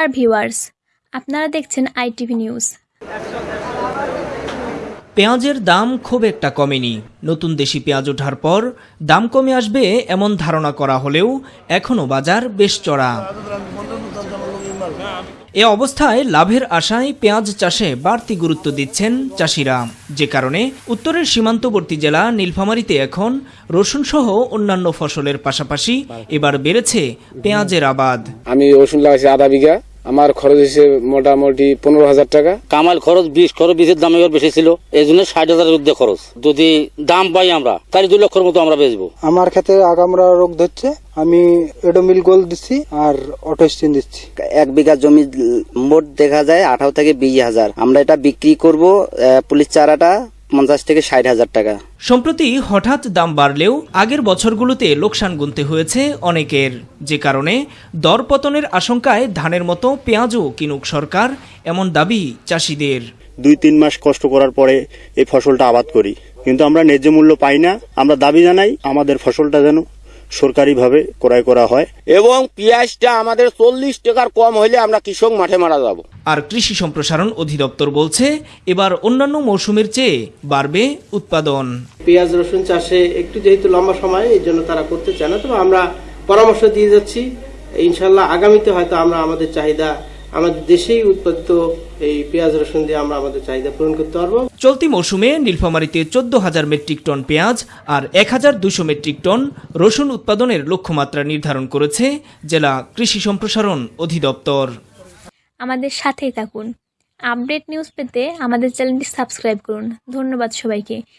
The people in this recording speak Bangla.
ডিয়ার ভিউয়ার্স আপনারা দেখছেন আইটিভি নিউজ পেঁয়াজের দাম খুব একটা কমেনি। নতুন দেশি পেঁয়াজ ওঠার পর দাম কমে আসবে এমন ধারণা করা হলেও এখনও বাজার বেশ চড়া। এ অবস্থায় লাভের আশায় পেঁয়াজ চাষে বাড়তি গুরুত্ব দিচ্ছেন চাষিরা। যে কারণে উত্তরের সীমান্তবর্তী জেলা নীলফামারীতে এখন রসুন সহ অন্যান্য ফসলের পাশাপাশি এবার বেড়েছে পেঁয়াজের আবাদ। আমি রসুন লাগাইছি আধা বিঘা। আমার খরচ হয়েছে মোটামুটি পনেরো হাজার টাকা। কামাল খরচ বিশ খরচ বিশের দাম এবার বেশি ছিল। এই জন্য ষাট হাজারের ঊর্ধ্বে খরচ। যদি দাম পাই আমরা তাহলে দু লক্ষের মতো আমরা বেচবো। আমার ক্ষেত্রে আগামরা রোগ ধরছে আমি এডোমিল গোল দিচ্ছি আর অটোস্টিন দিচ্ছি। এক বিঘা জমি মোট দেখা যায় আঠারো থেকে বিশ হাজার। আমরা এটা বিক্রি করব পুলিশ চারাটা পঞ্চাশ থেকে ষাট হাজার টাকা। সম্প্রতি হঠাৎ দাম বাড়লেও আগের বছরগুলোতে লোকসান গুনতে হয়েছে অনেকের। যে কারণে দরপতনের আশঙ্কায় ধানের মতো পেঁয়াজও কিনুক সরকার এমন দাবি চাষিদের। দুই তিন মাস কষ্ট করার পরে এই ফসলটা আবাদ করি। কিন্তু আমরা ন্যায্য মূল্য পাই না আমরা দাবি জানাই আমাদের ফসলটা যেন সরকারিভাবে ক্রয় করা হয়। এবং পেঁয়াজটা আমাদের চল্লিশ টাকার কম হইলে আমরা কৃষক মাঠে মারা যাব। আর কৃষি সম্প্রসারণ অধিদপ্তর বলছে এবার অন্যান্য মৌসুমের চেয়ে বাড়বে উৎপাদন। পেঁয়াজ রসুন চাষে একটু যেহেতু লম্বা সময় এই জন্য তারা করতে চায় না। তবে আমরা পরামর্শ দিয়ে যাচ্ছি। ইনশাল্লাহ আগামীতে হয়তো আমরা আমাদের চাহিদা আমাদের দেশেই উৎপাদিত এই পেঁয়াজ রসুন দিয়ে আমরা আমাদের চাহিদা পূরণ করতে পারব। চলতি মৌসুমে নীলফামারীতে চোদ্দ হাজার মেট্রিক টন পেঁয়াজ আর এক হাজার দুশো মেট্রিক টন রসুন উৎপাদনের লক্ষ্যমাত্রা নির্ধারণ করেছে জেলা কৃষি সম্প্রসারণ অধিদপ্তর। আমাদের সাথেই থাকুন। আপডেট নিউজ পেতে আমাদের চ্যানেলটি সাবস্ক্রাইব করুন। ধন্যবাদ সবাইকে।